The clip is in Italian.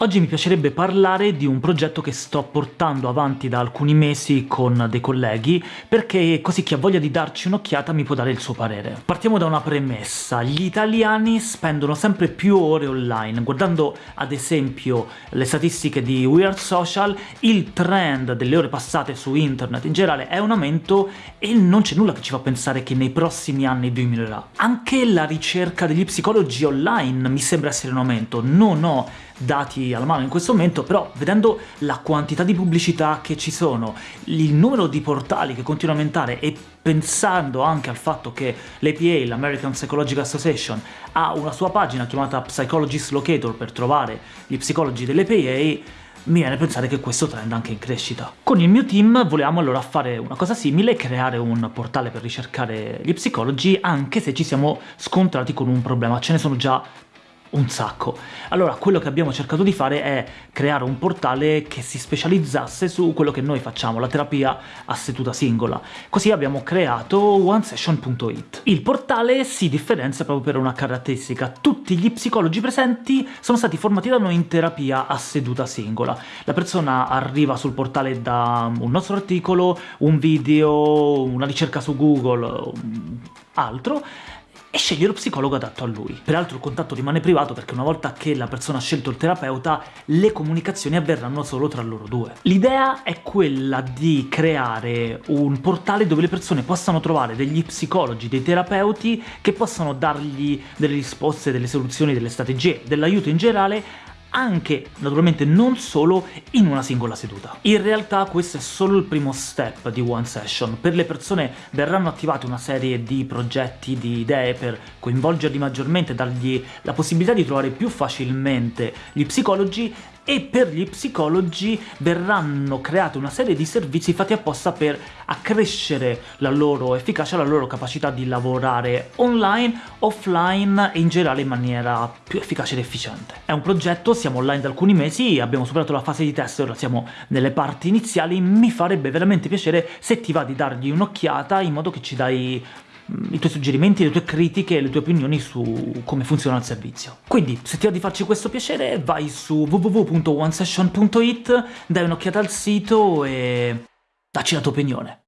Oggi mi piacerebbe parlare di un progetto che sto portando avanti da alcuni mesi con dei colleghi, perché così chi ha voglia di darci un'occhiata mi può dare il suo parere. Partiamo da una premessa. Gli italiani spendono sempre più ore online. Guardando ad esempio le statistiche di We Are Social, il trend delle ore passate su internet in generale è un aumento e non c'è nulla che ci fa pensare che nei prossimi anni diminuirà. Anche la ricerca degli psicologi online mi sembra essere in aumento. Non ho dati alla mano in questo momento, però vedendo la quantità di pubblicità che ci sono, il numero di portali che continua a aumentare e pensando anche al fatto che l'APA, l'American Psychological Association, ha una sua pagina chiamata Psychologist Locator per trovare gli psicologi dell'APA, mi viene a pensare che questo trend è anche in crescita. Con il mio team volevamo allora fare una cosa simile, creare un portale per ricercare gli psicologi, anche se ci siamo scontrati con un problema. Ce ne sono già un sacco. Allora, quello che abbiamo cercato di fare è creare un portale che si specializzasse su quello che noi facciamo, la terapia a seduta singola. Così abbiamo creato onesession.it. Il portale si differenzia proprio per una caratteristica. Tutti gli psicologi presenti sono stati formati da noi in terapia a seduta singola. La persona arriva sul portale da un nostro articolo, un video, una ricerca su Google, altro, e sceglie lo psicologo adatto a lui. Peraltro il contatto rimane privato perché una volta che la persona ha scelto il terapeuta, le comunicazioni avverranno solo tra loro due. L'idea è quella di creare un portale dove le persone possano trovare degli psicologi, dei terapeuti che possano dargli delle risposte, delle soluzioni, delle strategie, dell'aiuto in generale anche, naturalmente non solo, in una singola seduta. In realtà questo è solo il primo step di One Session. Per le persone verranno attivate una serie di progetti, di idee per coinvolgerli maggiormente, dargli la possibilità di trovare più facilmente gli psicologi e per gli psicologi verranno create una serie di servizi fatti apposta per accrescere la loro efficacia, la loro capacità di lavorare online, offline e in generale in maniera più efficace ed efficiente. È un progetto, siamo online da alcuni mesi, abbiamo superato la fase di test, ora siamo nelle parti iniziali, mi farebbe veramente piacere se ti va di dargli un'occhiata in modo che ci dai i tuoi suggerimenti, le tue critiche e le tue opinioni su come funziona il servizio. Quindi, se ti va di farci questo piacere, vai su www.onesession.it, dai un'occhiata al sito e dacci la tua opinione.